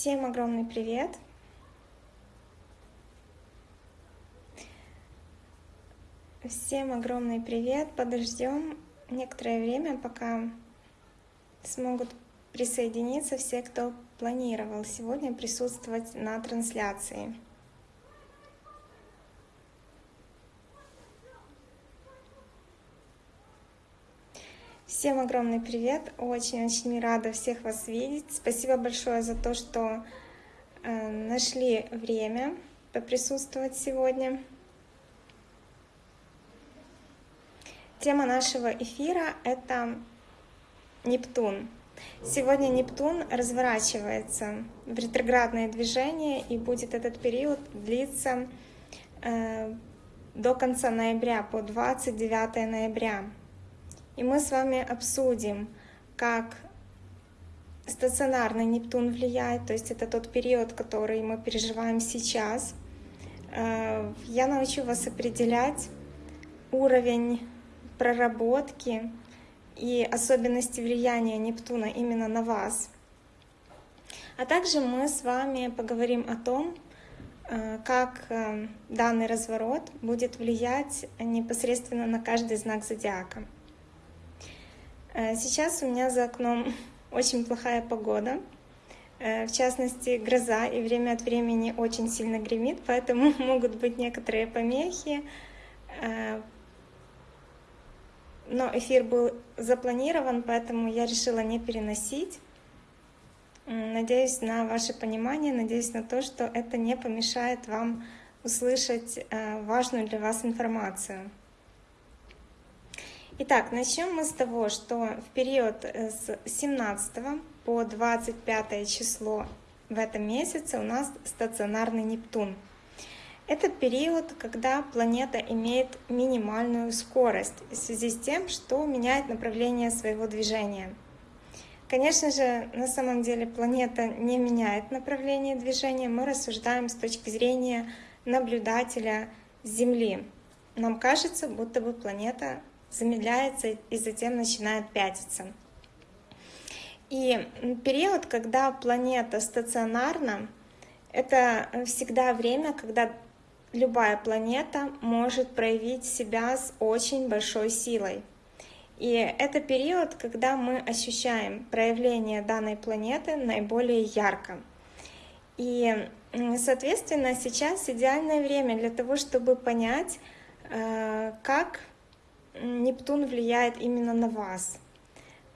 Всем огромный привет! Всем огромный привет! Подождем некоторое время, пока смогут присоединиться все, кто планировал сегодня присутствовать на трансляции. Всем огромный привет! Очень-очень рада всех вас видеть. Спасибо большое за то, что э, нашли время поприсутствовать сегодня. Тема нашего эфира — это Нептун. Сегодня Нептун разворачивается в ретроградное движение, и будет этот период длиться э, до конца ноября, по 29 ноября. И мы с вами обсудим, как стационарный Нептун влияет, то есть это тот период, который мы переживаем сейчас. Э, я научу вас определять уровень проработки и особенности влияния Нептуна именно на вас. А также мы с вами поговорим о том, э, как э, данный разворот будет влиять непосредственно на каждый знак зодиака. Э, сейчас у меня за окном очень плохая погода, э, в частности гроза, и время от времени очень сильно гремит, поэтому могут быть некоторые помехи. Э, но эфир был запланирован, поэтому я решила не переносить. Надеюсь на ваше понимание, надеюсь на то, что это не помешает вам услышать важную для вас информацию. Итак, начнем мы с того, что в период э, с 17 по 25 число в этом месяце у нас стационарный Нептун. Это период, когда планета имеет минимальную скорость в связи с тем, что меняет направление своего движения. Конечно же, на самом деле планета не меняет направление движения, мы рассуждаем с точки зрения наблюдателя Земли. Нам кажется, будто бы планета замедляется и затем начинает пятиться. И период, когда планета стационарна, это всегда время, когда любая планета может проявить себя с очень большой силой. И это период, когда мы ощущаем проявление данной планеты наиболее ярко. И, соответственно, сейчас идеальное время для того, чтобы понять, э, как Нептун влияет именно на вас.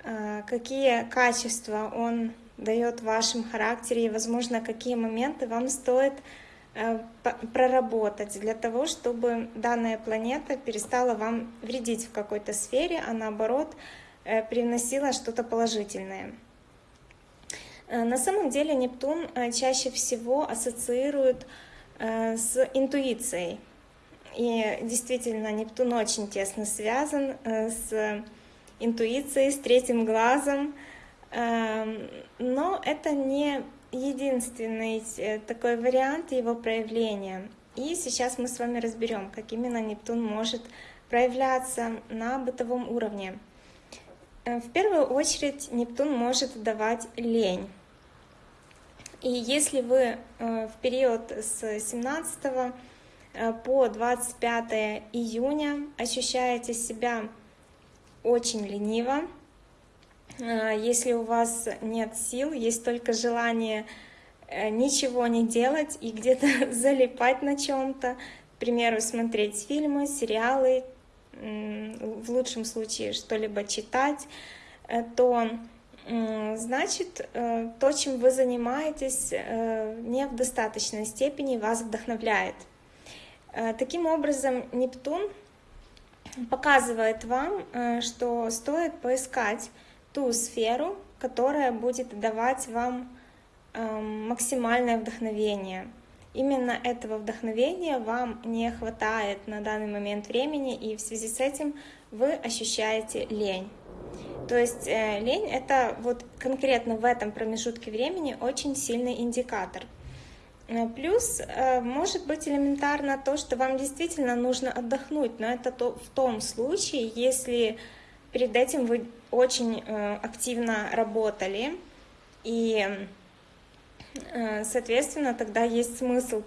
А, какие качества он дает в вашем характере и, возможно, какие моменты вам стоит э, проработать для того, чтобы данная планета перестала вам вредить в какой-то сфере, а наоборот э, привносила что-то положительное. Э, на самом деле Нептун чаще всего ассоциирует с интуицией, и действительно, Нептун очень тесно связан э, с интуицией, с третьим глазом. Эм, но это не единственный э, такой вариант его проявления. И сейчас мы с вами разберем, как именно Нептун может проявляться на бытовом уровне. Э, в первую очередь Нептун может давать лень. И если вы в период с 17 Э, по 25 июня ощущаете себя очень лениво. Э, если у вас нет сил, есть только желание э, ничего не делать и где-то залипать на чем-то, к примеру, смотреть фильмы, сериалы, в лучшем случае что-либо читать, то значит, то, чем вы занимаетесь, не в достаточной степени вас вдохновляет. Э, таким образом, Нептун показывает вам, э, что стоит поискать ту сферу, которая будет давать вам эм, максимальное вдохновение. Именно этого вдохновения вам не хватает на данный момент времени, и в связи с этим вы ощущаете лень. То есть э, лень — это вот конкретно в этом промежутке времени очень сильный индикатор — плюс э, может быть элементарно то, что вам действительно нужно отдохнуть, но это то, в том случае, если перед этим вы очень э, активно работали и Э, соответственно, тогда есть смысл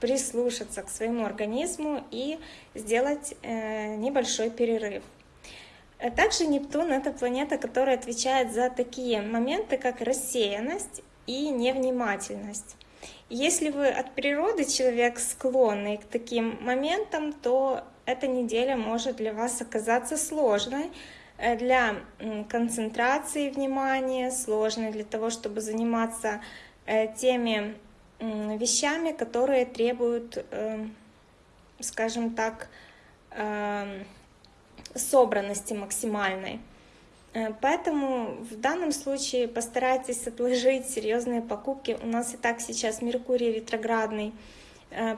прислушаться к своему организму и сделать э, небольшой перерыв. Э, также Нептун — это планета, которая отвечает за такие моменты, как рассеянность и невнимательность. Если вы от природы человек склонный к таким моментам, то эта неделя может для вас оказаться сложной для концентрации внимания, сложной для того, чтобы заниматься Э, теми вещами, которые требуют, э, скажем так, э, собранности максимальной. Поэтому в данном случае постарайтесь отложить серьезные покупки. У нас и так сейчас Меркурий ретроградный.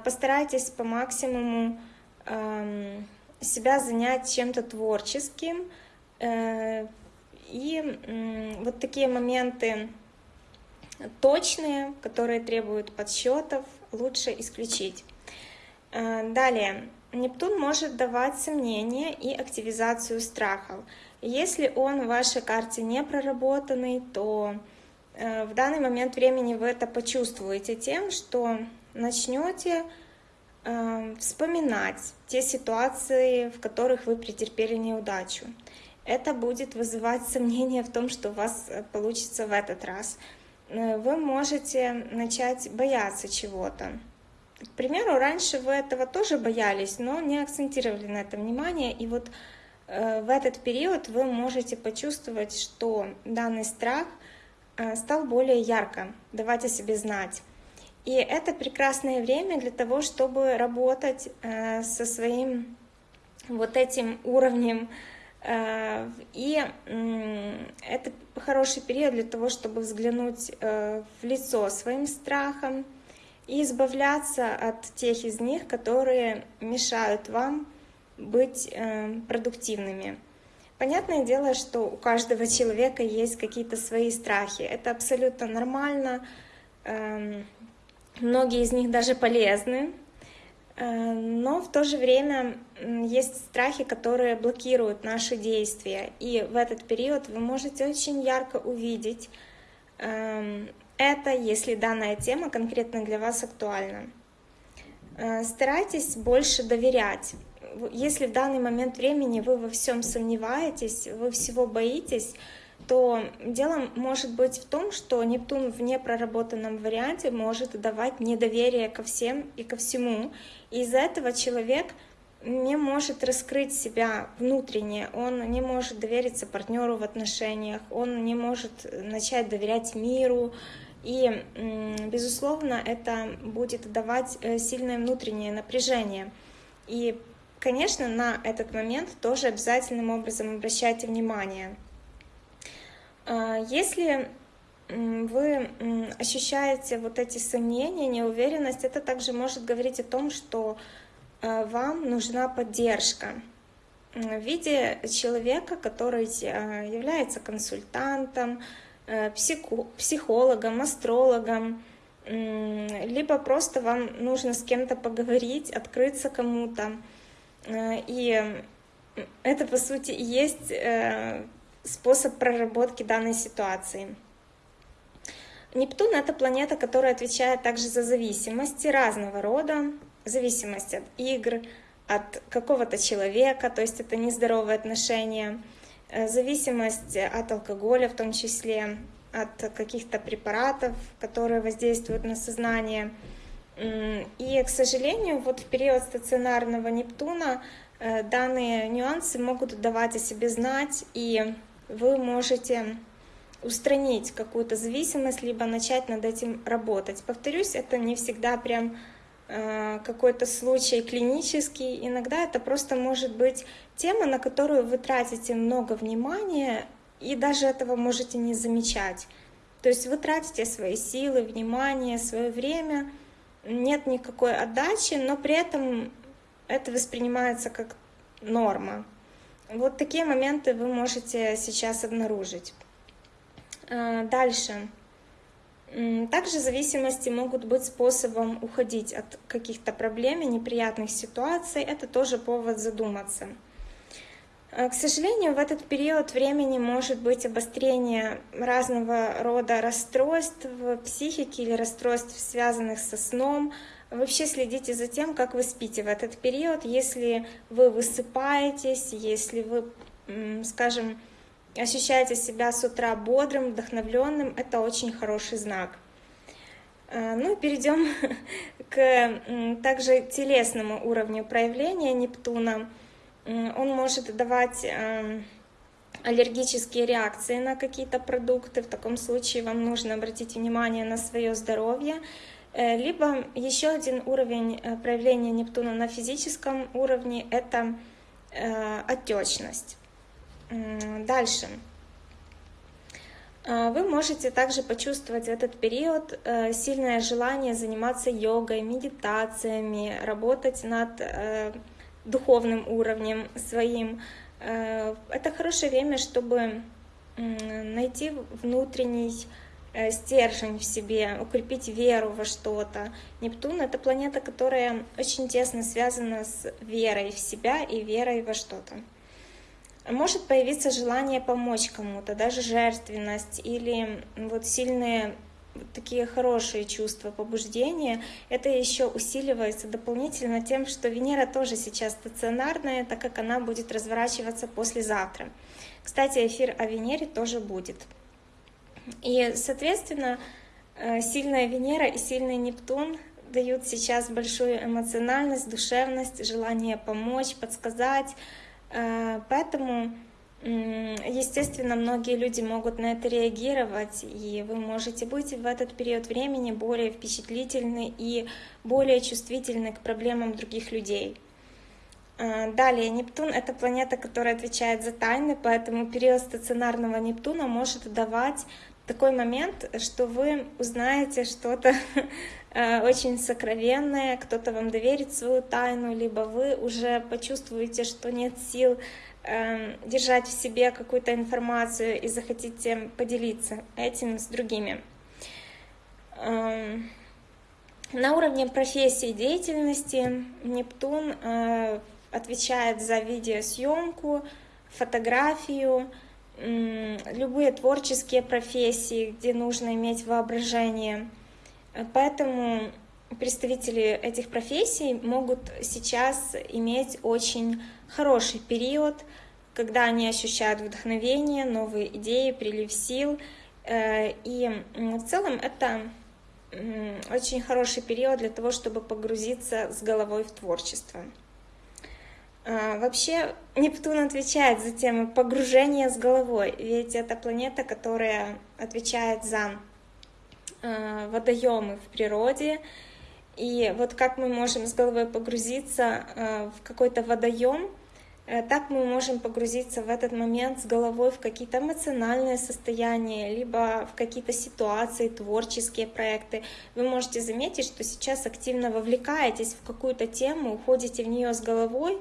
Постарайтесь по максимуму эм, себя занять чем-то творческим. И вот такие моменты точные, которые требуют подсчетов, лучше исключить. Э, далее, Нептун может давать сомнения и активизацию страхов. Если он в вашей карте не проработанный, то э, в данный момент времени вы это почувствуете тем, что начнете э, вспоминать те ситуации, в которых вы претерпели неудачу. Это будет вызывать сомнения в том, что у вас получится в этот раз. Э, вы можете начать бояться чего-то. К примеру, раньше вы этого тоже боялись, но не акцентировали на это внимание, и вот э, в этот период вы можете почувствовать, что данный страх э, стал более ярко давать о себе знать. И это прекрасное время для того, чтобы работать со своим вот этим уровнем Э, и это хороший период для того, чтобы взглянуть э, в лицо своим страхам и избавляться от тех из них, которые мешают вам быть э, продуктивными. Понятное дело, что у каждого человека есть какие-то свои страхи. Это абсолютно нормально. Эм, многие из них даже полезны. Э, но в то же время есть страхи, которые блокируют наши действия. И в этот период вы можете очень ярко увидеть эм, это, если данная тема конкретно для вас актуальна. Э, старайтесь больше доверять. Если в данный момент времени вы во всем сомневаетесь, вы всего боитесь, то дело может быть в том, что Нептун в непроработанном варианте может давать недоверие ко всем и ко всему. И из-за этого человек не может раскрыть себя внутренне, он не может довериться партнеру в отношениях, он не может начать доверять миру. И, безусловно, это будет давать э, сильное внутреннее напряжение. И, конечно, на этот момент тоже обязательным образом обращайте внимание. А, если вы ощущаете вот эти сомнения, неуверенность, это также может говорить о том, что а, вам нужна поддержка в виде человека, который а, является консультантом, э, психологом, астрологом, либо просто вам нужно с кем-то поговорить, открыться кому-то. Э, и это, по сути, есть э, способ проработки данной ситуации. Нептун — это планета, которая отвечает также за зависимости разного рода, зависимость от игр, от какого-то человека, то есть это нездоровые отношения, э, зависимость от алкоголя в том числе, от каких-то препаратов, которые воздействуют на сознание. И, к сожалению, вот в период стационарного Нептуна э, данные нюансы могут давать о себе знать, и вы можете устранить какую-то зависимость, либо начать над этим работать. Повторюсь, это не всегда прям э, какой-то случай клинический. Иногда это просто может быть тема, на которую вы тратите много внимания и даже этого можете не замечать. То есть вы тратите свои силы, внимание, свое время, нет никакой отдачи, но при этом это воспринимается как норма. Вот такие моменты вы можете сейчас обнаружить. А, дальше. Также зависимости могут быть способом уходить от каких-то проблем и неприятных ситуаций. Это тоже повод задуматься. К сожалению, в этот период времени может быть обострение разного рода расстройств в психике или расстройств, связанных со сном. Вообще следите за тем, как вы спите в этот период. Если вы высыпаетесь, если вы, скажем, ощущаете себя с утра бодрым, вдохновленным, это очень хороший знак. А, ну, перейдем к также телесному уровню проявления Нептуна. Он может давать эм, аллергические реакции на какие-то продукты. В таком случае вам нужно обратить внимание на свое здоровье. Э, либо еще один уровень э, проявления Нептуна на физическом уровне – это э, отечность. Дальше. Вы можете также почувствовать в этот период сильное желание заниматься йогой, медитациями, работать над духовным уровнем своим. Это хорошее время, чтобы найти внутренний Э, стержень в себе, укрепить веру во что-то. Нептун — это планета, которая очень тесно связана с верой в себя и верой во что-то. Может появиться желание помочь кому-то, даже жертвенность или вот сильные такие хорошие чувства побуждения, это еще усиливается дополнительно тем, что Венера тоже сейчас стационарная, так как она будет разворачиваться послезавтра. Кстати, эфир о Венере тоже будет. И, соответственно, э, сильная Венера и сильный Нептун дают сейчас большую эмоциональность, душевность, желание помочь, подсказать. Э, поэтому, естественно, многие люди могут на это реагировать, и вы можете быть в этот период времени более впечатлительны и более чувствительны к проблемам других людей. Э, далее, Нептун — это планета, которая отвечает за тайны, поэтому период стационарного Нептуна может давать такой момент, что вы узнаете что-то э, очень сокровенное, кто-то вам доверит свою тайну, либо вы уже почувствуете, что нет сил держать в себе какую-то информацию и захотите поделиться этим с другими. Эм, на уровне профессии и деятельности Нептун э, отвечает за видеосъемку, фотографию, любые творческие профессии, где нужно иметь воображение. Поэтому представители этих профессий могут сейчас иметь очень хороший период, когда они ощущают вдохновение, новые идеи, прилив сил. Э, и в целом это очень хороший период для того, чтобы погрузиться с головой в творчество. А, вообще Нептун отвечает за тему погружения с головой, ведь это планета, которая отвечает за а, водоемы в природе. И вот как мы можем с головой погрузиться а, в какой-то водоем, э, так мы можем погрузиться в этот момент с головой в какие-то эмоциональные состояния, либо в какие-то ситуации, творческие проекты. Вы можете заметить, что сейчас активно вовлекаетесь в какую-то тему, уходите в нее с головой,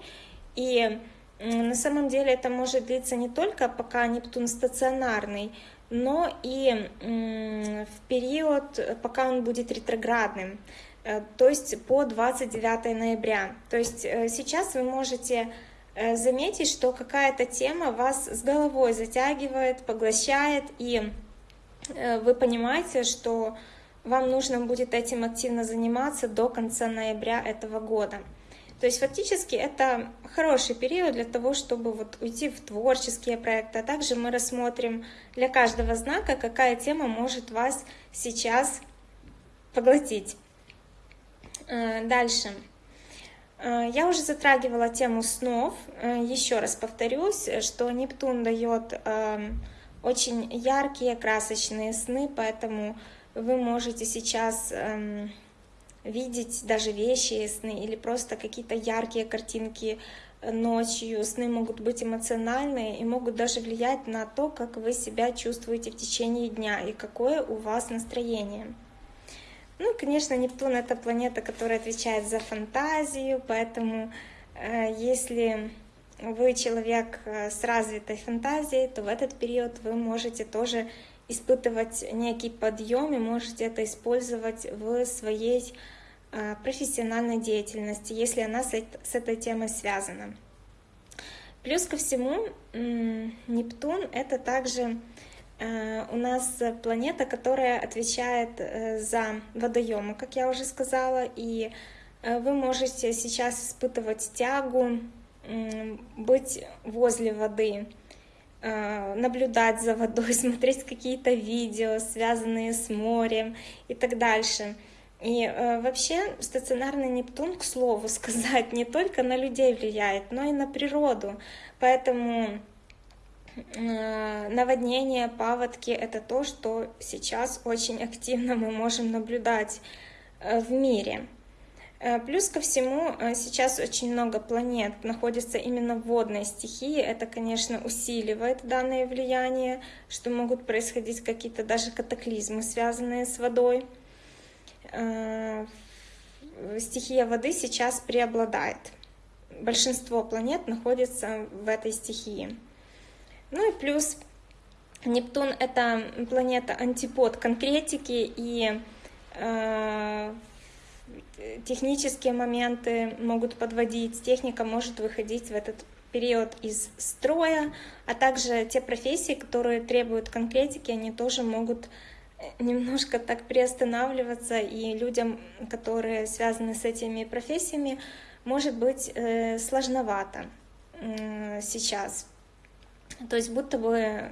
и на самом деле это может длиться не только пока Нептун стационарный, но и в период, пока он будет ретроградным, э, то есть по 29 ноября. То есть э, сейчас вы можете э, заметить, что какая-то тема вас с головой затягивает, поглощает, и вы понимаете, что вам нужно будет этим активно заниматься до конца ноября этого года. То есть фактически это хороший период для того, чтобы вот уйти в творческие проекты. А также мы рассмотрим для каждого знака, какая тема может вас сейчас поглотить. Э, дальше. Э, я уже затрагивала тему снов. Э, Еще раз повторюсь, что Нептун дает очень яркие, красочные сны, поэтому вы можете сейчас эм, видеть даже вещи сны или просто какие-то яркие картинки ночью. Сны могут быть эмоциональные и могут даже влиять на то, как вы себя чувствуете в течение дня и какое у вас настроение. Ну, конечно, Нептун — это планета, которая отвечает за фантазию, поэтому э, если вы человек э, с развитой фантазией, то в этот период вы можете тоже испытывать некий подъем и можете это использовать в своей а, профессиональной деятельности, если она с этой темой связана. Плюс ко всему, Нептун — это также э, у нас планета, которая отвечает э, за водоемы, как я уже сказала, и э, вы можете сейчас испытывать тягу, быть возле воды, наблюдать за водой, смотреть какие-то видео, связанные с морем и так дальше. И э, вообще стационарный Нептун, к слову сказать, не только на людей влияет, но и на природу. Поэтому э, наводнение, паводки — это то, что сейчас очень активно мы можем наблюдать э, в мире. Э, плюс ко всему, сейчас очень много планет находится именно в водной стихии. Это, конечно, усиливает данное влияние, что могут происходить какие-то даже катаклизмы, связанные с водой. Стихия воды сейчас преобладает. Большинство планет находится в этой стихии. Ну и плюс Нептун — это планета антипод конкретики, и э, технические моменты могут подводить, техника может выходить в этот период из строя, а также те профессии, которые требуют конкретики, они тоже могут немножко так приостанавливаться, и людям, которые связаны с этими профессиями, может быть э, сложновато сейчас. То есть будто бы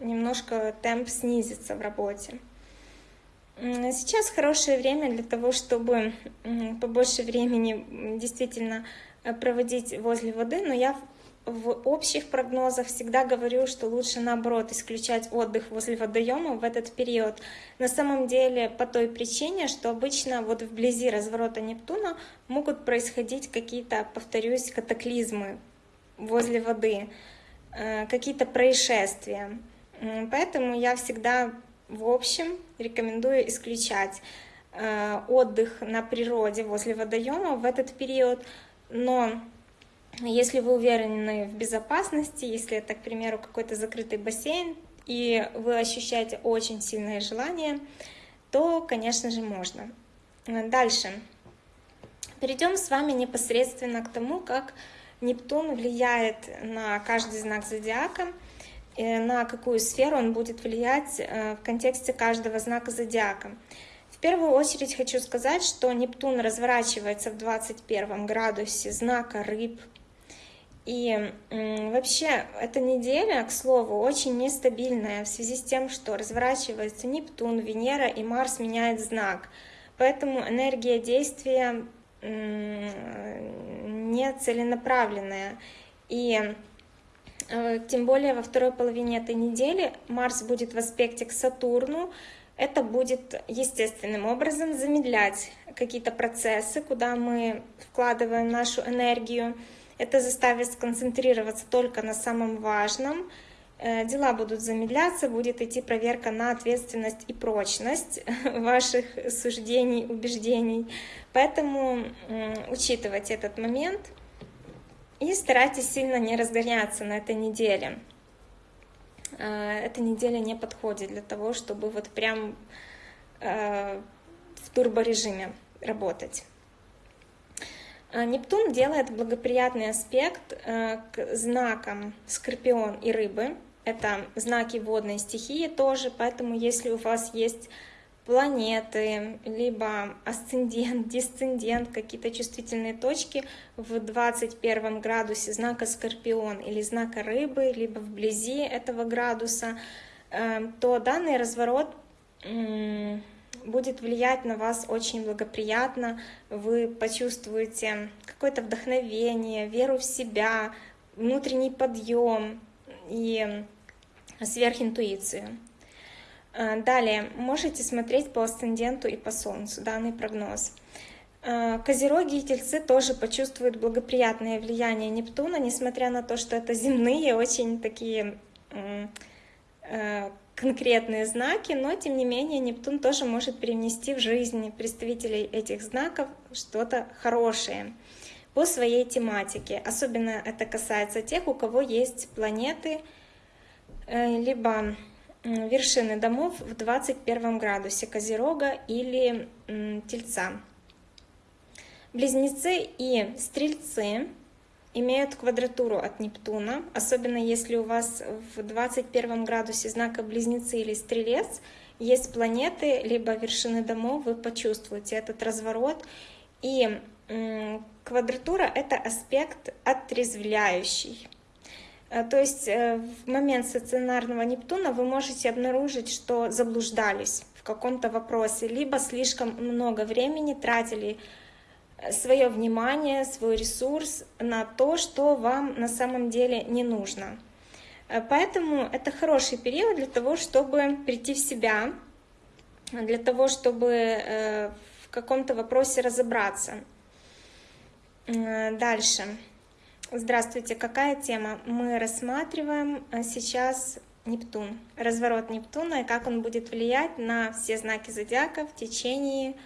немножко темп снизится в работе. Сейчас хорошее время для того, чтобы побольше времени действительно э, проводить возле воды, но я в общих прогнозах всегда говорю, что лучше наоборот исключать отдых возле водоема в этот период. На самом деле по той причине, что обычно вот вблизи разворота Нептуна могут происходить какие-то, повторюсь, катаклизмы возле воды, какие-то происшествия. Поэтому я всегда в общем рекомендую исключать э, отдых на природе возле водоема в этот период, но если вы уверены в безопасности, если это, к примеру, какой-то закрытый бассейн, и вы ощущаете очень сильное желание, то, конечно же, можно. Дальше. Перейдем с вами непосредственно к тому, как Нептун влияет на каждый знак зодиака, на какую сферу он будет влиять э, в контексте каждого знака зодиака. В первую очередь хочу сказать, что Нептун разворачивается в 21 градусе знака рыб, и вообще эта неделя, к слову, очень нестабильная в связи с тем, что разворачивается Нептун, Венера и Марс меняет знак. Поэтому энергия действия не целенаправленная. И э, тем более во второй половине этой недели Марс будет в аспекте к Сатурну. Это будет естественным образом замедлять какие-то процессы, куда мы вкладываем нашу энергию. Это заставит сконцентрироваться только на самом важном. Э, дела будут замедляться, будет идти проверка на ответственность и прочность ваших суждений, убеждений. Поэтому учитывать этот момент и старайтесь сильно не разгоняться на этой неделе. Э, эта неделя не подходит для того, чтобы вот прям э, в турборежиме работать. Нептун делает благоприятный аспект к знакам Скорпион и Рыбы. Это знаки водной стихии тоже, поэтому если у вас есть планеты, либо асцендент, дисцендент, какие-то чувствительные точки в 21 градусе знака Скорпион или знака Рыбы, либо вблизи этого градуса, э, то данный разворот будет влиять на вас очень благоприятно, вы почувствуете какое-то вдохновение, веру в себя, внутренний подъем и сверхинтуицию. А, далее, можете смотреть по асценденту и по Солнцу данный прогноз. А, Козероги и Тельцы тоже почувствуют благоприятное влияние Нептуна, несмотря на то, что это земные, очень такие э, конкретные знаки, но тем не менее Нептун тоже может привнести в жизнь представителей этих знаков что-то хорошее по своей тематике. Особенно это касается тех, у кого есть планеты, э, либо вершины домов в 21 градусе Козерога или Тельца. Близнецы и Стрельцы имеют квадратуру от Нептуна, особенно если у вас в 21 градусе знака Близнецы или Стрелец есть планеты, либо вершины домов, вы почувствуете этот разворот. И квадратура — это аспект отрезвляющий. Э, то есть э, в момент стационарного Нептуна вы можете обнаружить, что заблуждались в каком-то вопросе, либо слишком много времени тратили э, свое внимание, свой ресурс на то, что вам на самом деле не нужно. Поэтому это хороший период для того, чтобы прийти в себя, для того, чтобы в каком-то вопросе разобраться. Дальше. Здравствуйте, какая тема? Мы рассматриваем э, сейчас Нептун, разворот Нептуна и как он будет влиять на все знаки зодиака в течение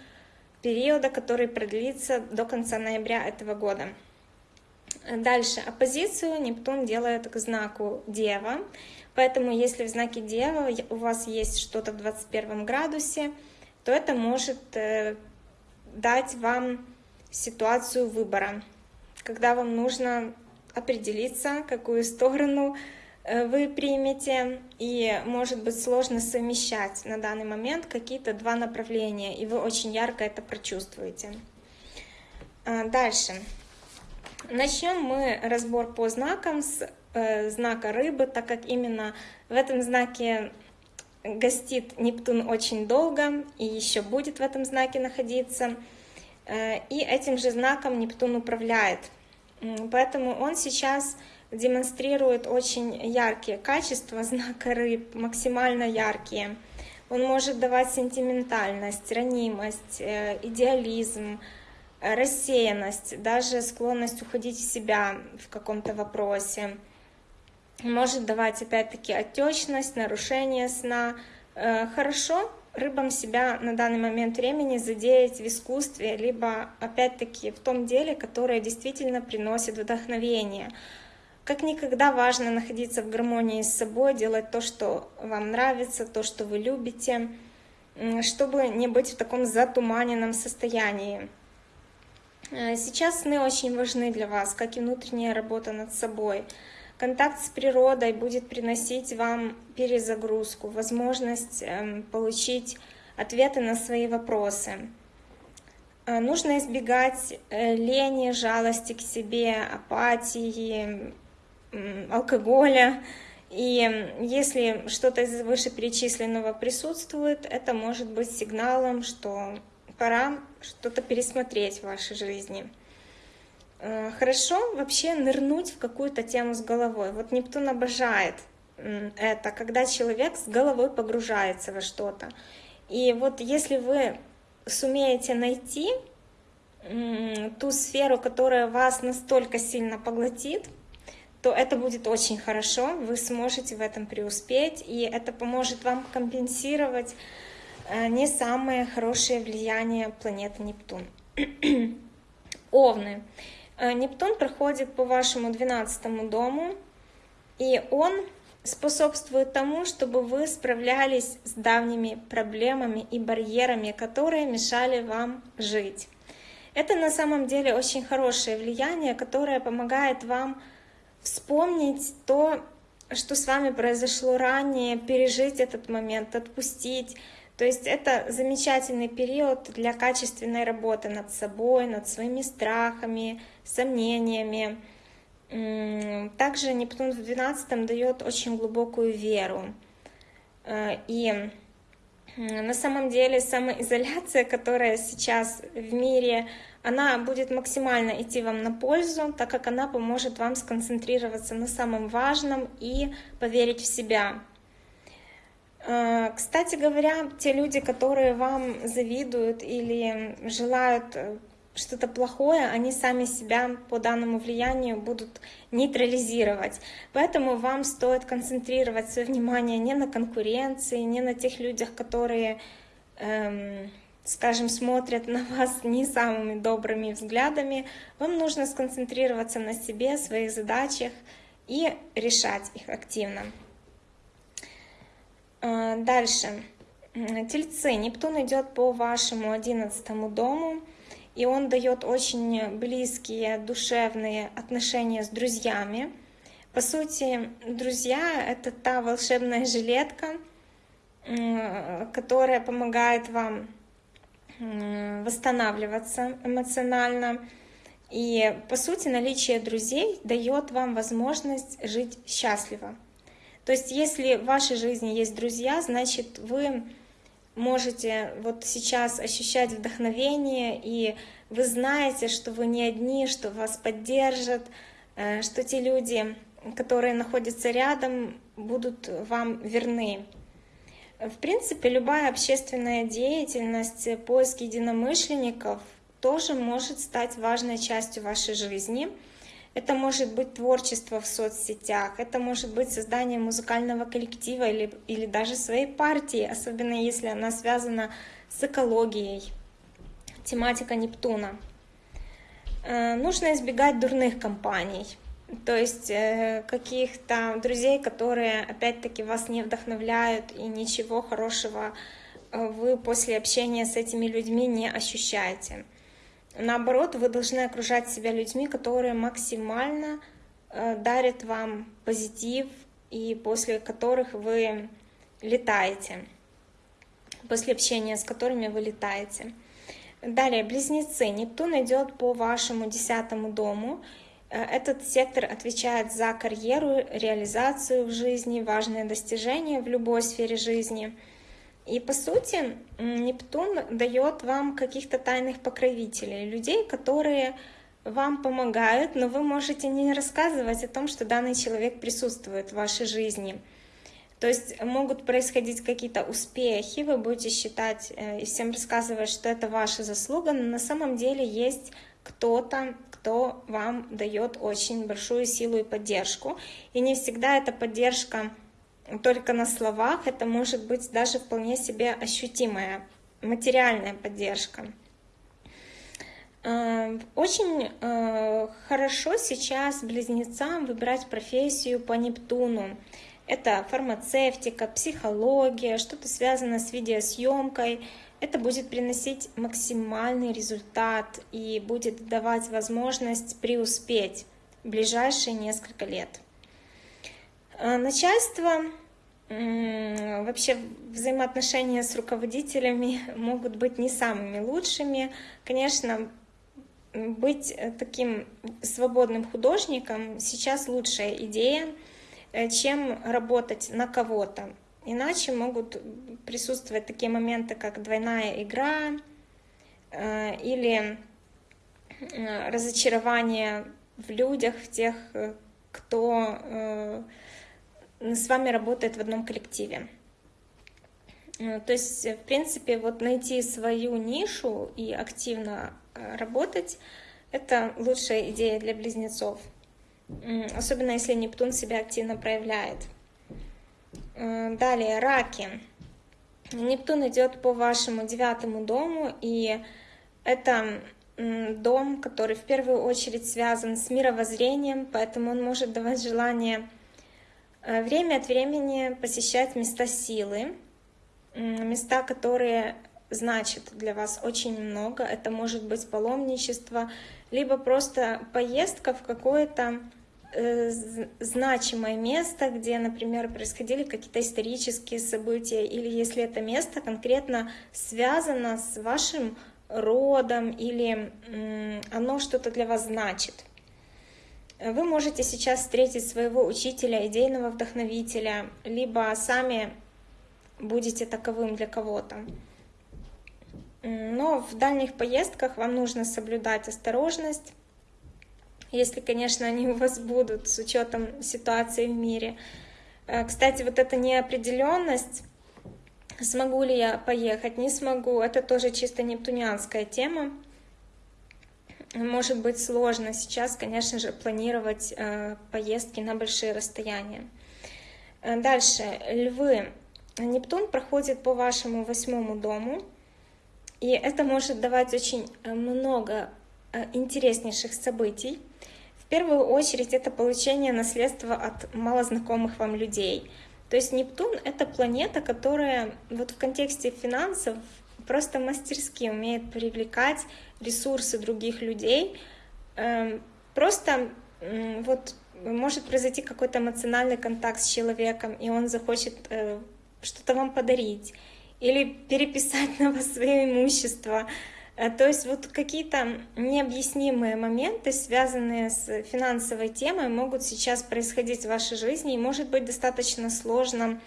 периода, который продлится до конца ноября этого года. Дальше, оппозицию Нептун делает к знаку Дева, поэтому если в знаке Дева у вас есть что-то в 21 градусе, то это может э, дать вам ситуацию выбора когда вам нужно определиться, какую сторону э, вы примете, и может быть сложно совмещать на данный момент какие-то два направления, и вы очень ярко это прочувствуете. А, дальше. Начнем мы разбор по знакам с э, знака рыбы, так как именно в этом знаке гостит Нептун очень долго и еще будет в этом знаке находиться. Э, и этим же знаком Нептун управляет. Поэтому он сейчас демонстрирует очень яркие качества знака рыб, максимально яркие. Он может давать сентиментальность, ранимость, э, идеализм, рассеянность, даже склонность уходить в себя в каком-то вопросе. Может давать опять-таки отечность, нарушение сна. Э, хорошо рыбам себя на данный момент времени задеять в искусстве, либо опять-таки в том деле, которое действительно приносит вдохновение. Как никогда важно находиться в гармонии с собой, делать то, что вам нравится, то, что вы любите, чтобы не быть в таком затуманенном состоянии. Э, сейчас сны очень важны для вас, как и внутренняя работа над собой. Контакт с природой будет приносить вам перезагрузку, возможность эм, получить ответы на свои вопросы. Э, нужно избегать э, лени, жалости к себе, апатии, алкоголя. И если что-то из вышеперечисленного присутствует, это может быть сигналом, что пора что-то пересмотреть в вашей жизни. Э, хорошо вообще нырнуть в какую-то тему с головой. Вот Нептун обожает это, когда человек с головой погружается во что-то. И вот если вы сумеете найти ту сферу, которая вас настолько сильно поглотит, то это будет очень хорошо, вы сможете в этом преуспеть, и это поможет вам компенсировать э, не самое хорошее влияние планеты Нептун. Овны. Э, Нептун проходит по вашему 12 дому, и он способствует тому, чтобы вы справлялись с давними проблемами и барьерами, которые мешали вам жить. Это на самом деле очень хорошее влияние, которое помогает вам вспомнить то, что с вами произошло ранее, пережить этот момент, отпустить, то есть это замечательный период для качественной работы над собой, над своими страхами, сомнениями. Также Нептун в 12 дает очень глубокую веру. Э, и на самом деле самоизоляция, которая сейчас в мире, она будет максимально идти вам на пользу, так как она поможет вам сконцентрироваться на самом важном и поверить в себя. Э, кстати говоря, те люди, которые вам завидуют или желают э, что-то плохое, они сами себя по данному влиянию будут нейтрализировать. Поэтому вам стоит концентрировать свое внимание не на конкуренции, не на тех людях, которые, эм, скажем, смотрят на вас не самыми добрыми взглядами. Вам нужно сконцентрироваться на себе, своих задачах и решать их активно. А, дальше. Тельцы. Нептун идет по вашему одиннадцатому дому. и он дает очень близкие, душевные отношения с друзьями. По сути, друзья — это та волшебная жилетка, которая помогает вам восстанавливаться эмоционально. И, по сути, наличие друзей дает вам возможность жить счастливо. То есть, если в вашей жизни есть друзья, значит, вы можете вот сейчас ощущать вдохновение, и вы знаете, что вы не одни, что вас поддержат, э, что те люди, которые находятся рядом, будут вам верны. В принципе, любая общественная деятельность, поиск единомышленников тоже может стать важной частью вашей жизни — это может быть творчество в соцсетях, это может быть создание музыкального коллектива или, или даже своей партии, особенно если она связана с экологией. Тематика Нептуна. Э, нужно избегать дурных компаний, то есть э, каких-то друзей, которые опять-таки вас не вдохновляют и ничего хорошего э, вы после общения с этими людьми не ощущаете. Наоборот, вы должны окружать себя людьми, которые максимально э, дарят вам позитив и после которых вы летаете, после общения с которыми вы летаете. Далее, близнецы. Нептун идет по вашему десятому дому. Э, этот сектор отвечает за карьеру, реализацию в жизни, важные достижения в любой сфере жизни – и по сути Нептун дает вам каких-то тайных покровителей, людей, которые вам помогают, но вы можете не рассказывать о том, что данный человек присутствует в вашей жизни. То есть могут происходить какие-то успехи, вы будете считать э, и всем рассказывать, что это ваша заслуга, но на самом деле есть кто-то, кто вам дает очень большую силу и поддержку. И не всегда эта поддержка только на словах, это может быть даже вполне себе ощутимая материальная поддержка. Э, очень э, хорошо сейчас близнецам выбирать профессию по Нептуну. Это фармацевтика, психология, что-то связано с видеосъемкой. Это будет приносить максимальный результат и будет давать возможность преуспеть в ближайшие несколько лет. А, начальство, вообще взаимоотношения с руководителями могут быть не самыми лучшими. Конечно, быть э, таким свободным художником сейчас лучшая идея, э, чем работать на кого-то. Иначе могут присутствовать такие моменты, как двойная игра э, или разочарование в людях, в тех, кто с вами работает в одном коллективе. Э, то есть, в принципе, вот найти свою нишу и активно э, работать — это лучшая идея для близнецов. Особенно если Нептун себя активно проявляет. Э, далее, раки. Нептун идет по вашему девятому дому, и это дом, который в первую очередь связан с мировоззрением, поэтому он может давать желание время от времени посещать места силы, места, которые значат для вас очень много. Это может быть паломничество, либо просто поездка в какое-то э, значимое место, где, например, происходили какие-то исторические события, или если это место конкретно связано с вашим родом, или оно что-то для вас значит. Вы можете сейчас встретить своего учителя, идейного вдохновителя, либо сами будете таковым для кого-то. Но в дальних поездках вам нужно соблюдать осторожность, если, конечно, они у вас будут с учетом ситуации в мире. Э, кстати, вот эта неопределенность, смогу ли я поехать, не смогу, это тоже чисто нептунианская тема может быть сложно сейчас, конечно же, планировать э, поездки на большие расстояния. Э, дальше, львы. Нептун проходит по вашему восьмому дому, и это может давать очень э, много интереснейших событий. В первую очередь это получение наследства от малознакомых вам людей. То есть Нептун — это планета, которая вот в контексте финансов просто мастерски умеет привлекать ресурсы других людей. Эм, просто вот может произойти какой-то эмоциональный контакт с человеком, и он захочет э, что-то вам подарить или переписать на вас свое имущество. Э, то есть вот какие-то необъяснимые моменты, связанные с финансовой темой, могут сейчас происходить в вашей жизни, и может быть достаточно сложно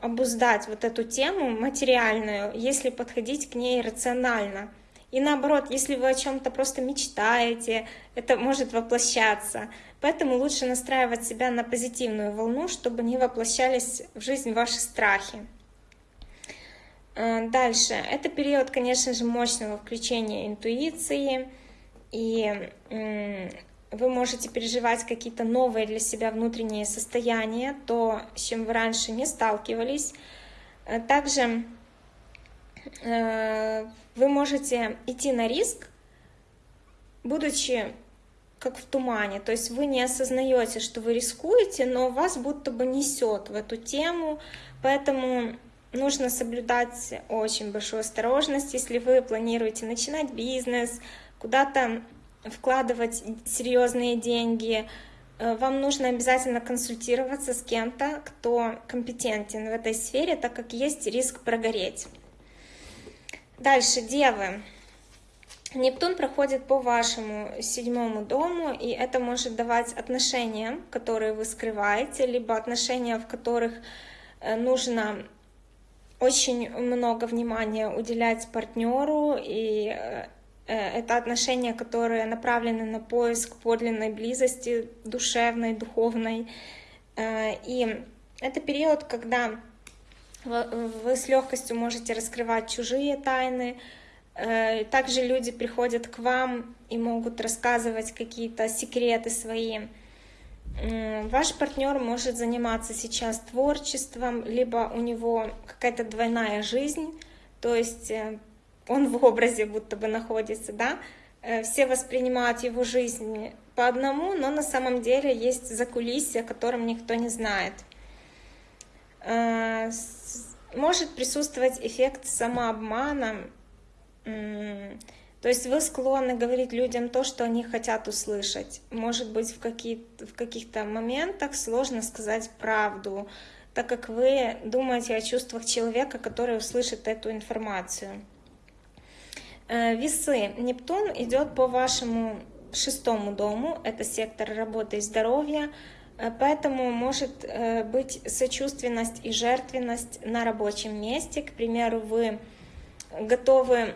обуздать вот эту тему материальную, если подходить к ней рационально. И наоборот, если вы о чем-то просто мечтаете, это может воплощаться. Поэтому лучше настраивать себя на позитивную волну, чтобы не воплощались в жизнь ваши страхи. Э, дальше. Это период, конечно же, мощного включения интуиции. И вы можете переживать какие-то новые для себя внутренние состояния, то, с чем вы раньше не сталкивались. Э, также э, вы можете идти на риск, будучи как в тумане, то есть вы не осознаете, что вы рискуете, но вас будто бы несет в эту тему, поэтому нужно соблюдать очень большую осторожность, если вы планируете начинать бизнес, куда-то вкладывать серьезные деньги, э, вам нужно обязательно консультироваться с кем-то, кто компетентен в этой сфере, так как есть риск прогореть. Дальше, девы. Нептун проходит по вашему седьмому дому, и это может давать отношения, которые вы скрываете, либо отношения, в которых э, нужно очень много внимания уделять партнеру, и э, это отношения, которые направлены на поиск подлинной близости, душевной, духовной. Э, и это период, когда вы с легкостью можете раскрывать чужие тайны. Э, также люди приходят к вам и могут рассказывать какие-то секреты свои. Ваш партнер может заниматься сейчас творчеством, либо у него какая-то двойная жизнь, то есть он в образе будто бы находится, да, э, все воспринимают его жизнь по одному, но на самом деле есть закулисье, о котором никто не знает. Э, может присутствовать эффект самообмана, то есть вы склонны говорить людям то, что они хотят услышать. Может быть, в, какие в каких-то моментах сложно сказать правду, так как вы думаете о чувствах человека, который услышит эту информацию. Э, весы. Нептун идет по вашему шестому дому, это сектор работы и здоровья, э, поэтому может э, быть сочувственность и жертвенность на рабочем месте. К примеру, вы готовы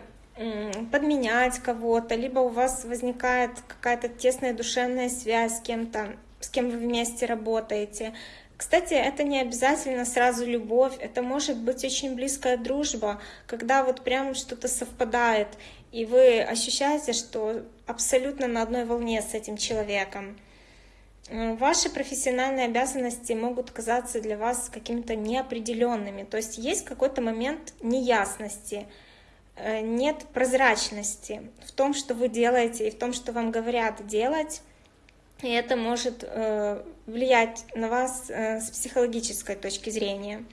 подменять кого-то, либо у вас возникает какая-то тесная душевная связь с кем-то, с кем вы вместе работаете, кстати, это не обязательно сразу любовь, это может быть очень близкая дружба, когда вот прям что-то совпадает, и вы ощущаете, что абсолютно на одной волне с этим человеком. Э, ваши профессиональные обязанности могут казаться для вас какими-то неопределенными, то есть есть какой-то момент неясности, э, нет прозрачности в том, что вы делаете и в том, что вам говорят делать, и это может э, влиять на вас э, с психологической точки зрения.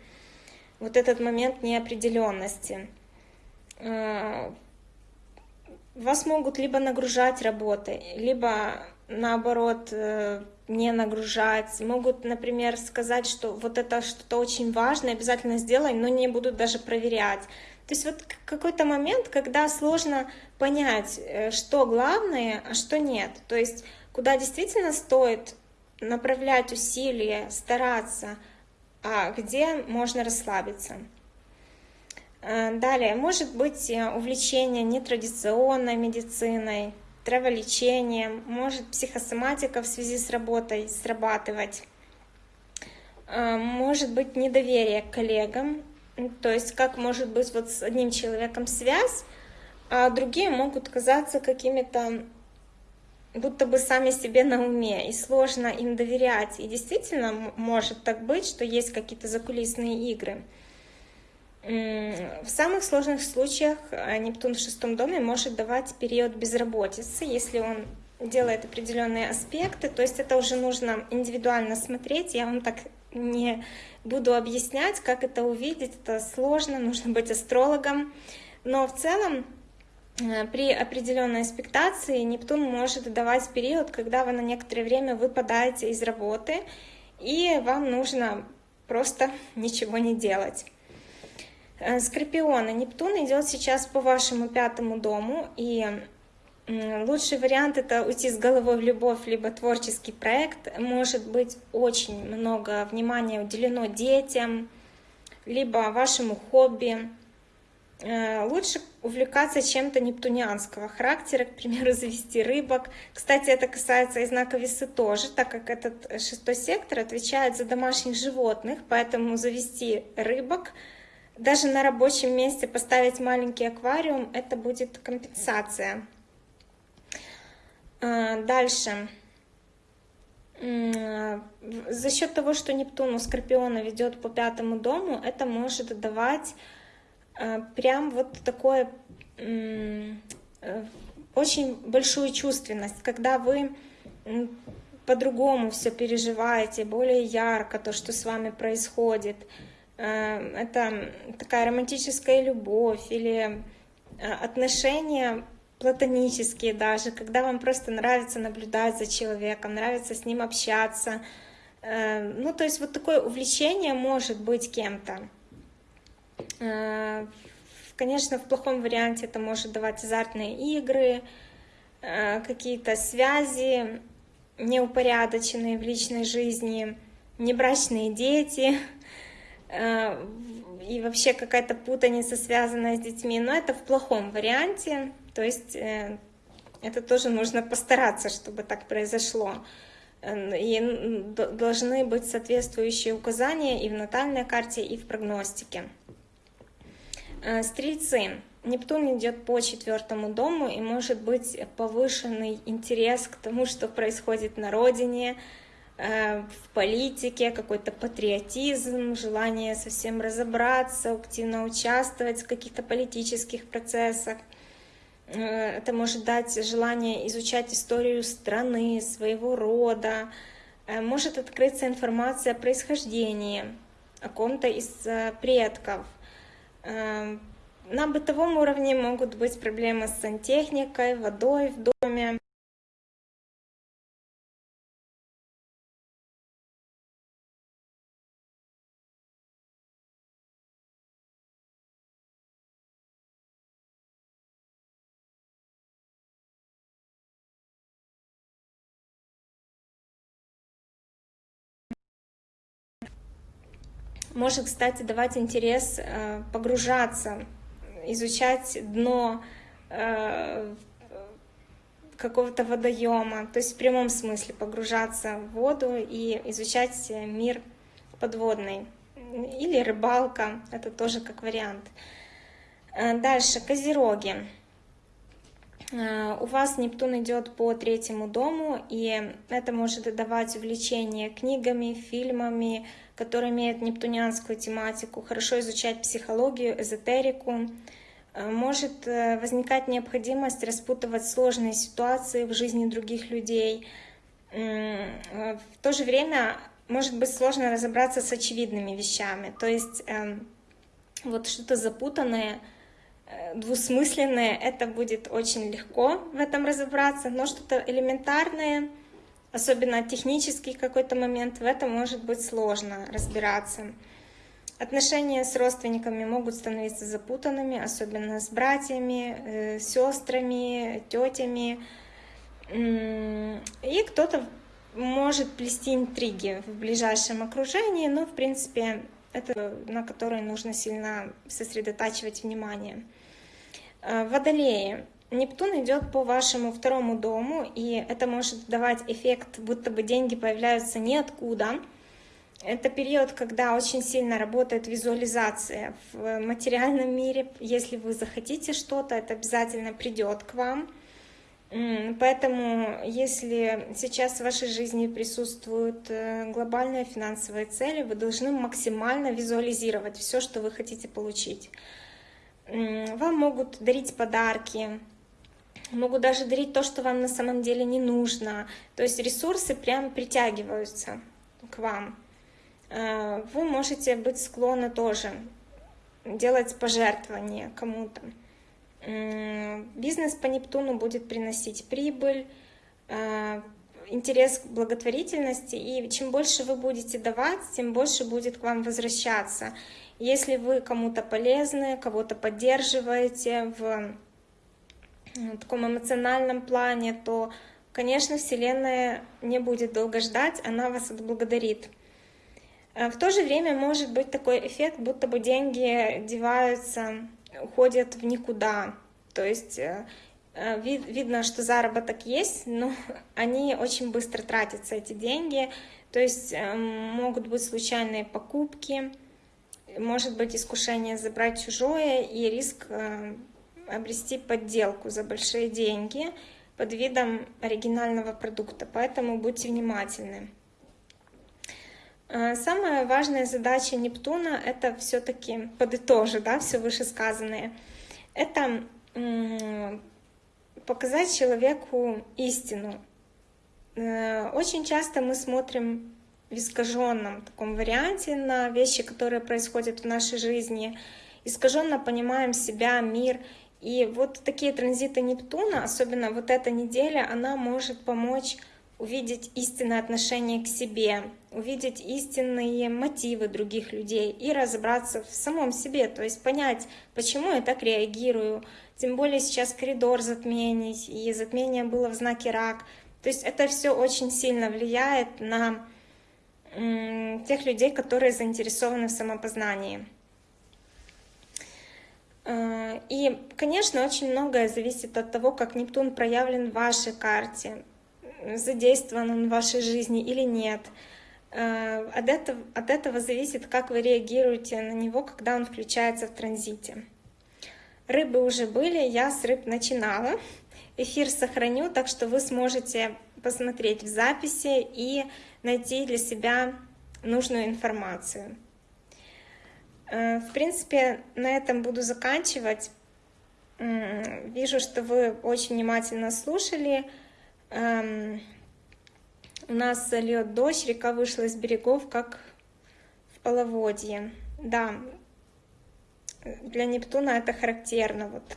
Вот этот момент неопределенности. Э, вас могут либо нагружать работой, либо наоборот не нагружать. Могут, например, сказать, что вот это что-то очень важное, обязательно сделай, но не будут даже проверять. То есть вот какой-то момент, когда сложно понять, что главное, а что нет. То есть куда действительно стоит направлять усилия, стараться, а где можно расслабиться. Э, далее, может быть э, увлечение нетрадиционной медициной, траволечением, может психосоматика в связи с работой срабатывать, э, может быть недоверие к коллегам, то есть как может быть вот с одним человеком связь, а другие могут казаться какими-то будто бы сами себе на уме, и сложно им доверять. И действительно может так быть, что есть какие-то закулисные игры. В самых сложных случаях э, Нептун в шестом доме может давать период безработицы, если он делает определенные аспекты, то есть это уже нужно индивидуально смотреть. Я вам так не буду объяснять, как это увидеть, это сложно, нужно быть астрологом. Но в целом при определенной аспектации Нептун может давать период, когда вы на некоторое время выпадаете из работы, и вам нужно просто ничего не делать. Э, Скорпионы. Нептун идет сейчас по вашему пятому дому, и лучший вариант это уйти с головой в любовь, либо творческий проект. Может быть очень много внимания уделено детям, либо вашему хобби. Э, лучше увлекаться чем-то нептунианского характера, к примеру, завести рыбок. Кстати, это касается и знака весы тоже, так как этот шестой сектор отвечает за домашних животных, поэтому завести рыбок, даже на рабочем месте поставить маленький аквариум, это будет компенсация. Э, дальше. За счет того, что Нептун у Скорпиона ведет по пятому дому, это может давать прям вот такое э, очень большую чувственность, когда вы по-другому все переживаете, более ярко то, что с вами происходит. Э, это такая романтическая любовь или э, отношения платонические даже, когда вам просто нравится наблюдать за человеком, нравится с ним общаться. Ну, то есть вот такое увлечение может быть кем-то. Э, конечно, в плохом варианте это может давать азартные игры, э, какие-то связи неупорядоченные в личной жизни, небрачные дети э, и вообще какая-то путаница, связанная с детьми. Но это в плохом варианте, то есть это тоже нужно постараться, чтобы так произошло. И должны быть соответствующие указания и в натальной карте, и в прогностике. Э, стрельцы. Нептун идет по четвертому дому, и может быть повышенный интерес к тому, что происходит на родине, э, в политике, какой-то патриотизм, желание совсем разобраться, активно участвовать в каких-то политических процессах. Э, это может дать желание изучать историю страны, своего рода. Может открыться информация о происхождении, о ком-то из предков – на бытовом уровне могут быть проблемы с сантехникой, водой в доме. Может, кстати, давать интерес э, погружаться, изучать дно э, какого-то водоема, то есть в прямом смысле погружаться в воду и изучать мир подводный. Или рыбалка, это тоже как вариант. Э, дальше, козероги. У вас Нептун идет по третьему дому, и это может давать увлечение книгами, фильмами, которые имеют нептунианскую тематику, хорошо изучать психологию, эзотерику. Э, может э, возникать необходимость распутывать сложные ситуации в жизни других людей. Э, в то же время может быть сложно разобраться с очевидными вещами. То есть эм, вот что-то запутанное, двусмысленное, это будет очень легко в этом разобраться, но что-то элементарное — особенно технический какой-то момент, в этом может быть сложно разбираться. Отношения с родственниками могут становиться запутанными, особенно с братьями, э, сестрами, тетями. И кто-то может плести интриги в ближайшем окружении, но, в принципе, это на которое нужно сильно сосредотачивать внимание. Э, водолеи. Нептун идет по вашему второму дому, и это может давать эффект, будто бы деньги появляются ниоткуда. Это период, когда очень сильно работает визуализация в материальном мире. Если вы захотите что-то, это обязательно придет к вам. Поэтому, если сейчас в вашей жизни присутствуют э, глобальные финансовые цели, вы должны максимально визуализировать все, что вы хотите получить. Вам могут дарить подарки, могут даже дарить то, что вам на самом деле не нужно. То есть ресурсы прям притягиваются к вам. э, вы можете быть склонны тоже делать пожертвования кому-то. Бизнес по Нептуну будет приносить прибыль, э, интерес к благотворительности, и чем больше вы будете давать, тем больше будет к вам возвращаться. Если вы кому-то полезны, кого-то поддерживаете в таком эмоциональном плане, то, конечно, Вселенная не будет долго ждать, она вас отблагодарит. А в то же время может быть такой эффект, будто бы деньги деваются, уходят в никуда. То есть э, э, вид, видно, что заработок есть, но они очень быстро тратятся, эти деньги. То есть э, могут быть случайные покупки, может быть искушение забрать чужое и риск обрести подделку за большие деньги под видом оригинального продукта. Поэтому будьте внимательны. Э, самая важная задача Нептуна — это все-таки подытожить, да, все вышесказанное. Это показать человеку истину. Э, очень часто мы смотрим в искаженном таком варианте на вещи, которые происходят в нашей жизни, искаженно понимаем себя, мир. И вот такие транзиты Нептуна, особенно вот эта неделя, она может помочь увидеть истинное отношение к себе, увидеть истинные мотивы других людей и разобраться в самом себе, то есть понять, почему я так реагирую. Тем более сейчас коридор затмений, и затмение было в знаке рак. То есть это все очень сильно влияет на тех людей, которые заинтересованы в самопознании. Э, и, конечно, очень многое зависит от того, как Нептун проявлен в вашей карте задействован он в вашей жизни или нет. Э, от этого, от этого зависит, как вы реагируете на него, когда он включается в транзите. Рыбы уже были, я с рыб начинала. Эфир сохраню, так что вы сможете посмотреть в записи и найти для себя нужную информацию. Э, в принципе, на этом буду заканчивать. Вижу, что вы очень внимательно слушали. Эм, у нас льет дождь, река вышла из берегов, как в половодье. Да, для Нептуна это характерно, вот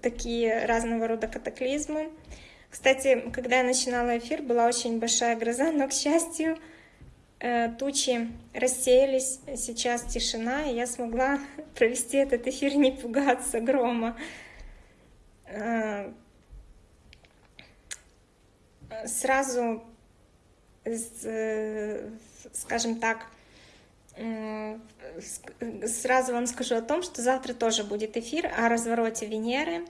такие разного рода катаклизмы. Кстати, когда я начинала эфир, была очень большая гроза, но, к счастью, э, тучи рассеялись, сейчас тишина, и я смогла провести этот эфир, не пугаться грома. Сразу, э, скажем так, сразу вам скажу о том, что завтра тоже будет эфир о развороте Венеры.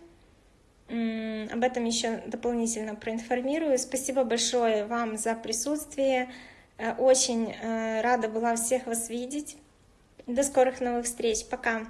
Об этом еще дополнительно проинформирую. Спасибо большое вам за присутствие. Э, очень э, рада была всех вас видеть. До скорых новых встреч. Пока.